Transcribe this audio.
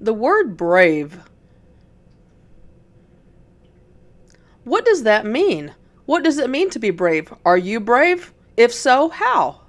The word brave. What does that mean? What does it mean to be brave? Are you brave? If so, how?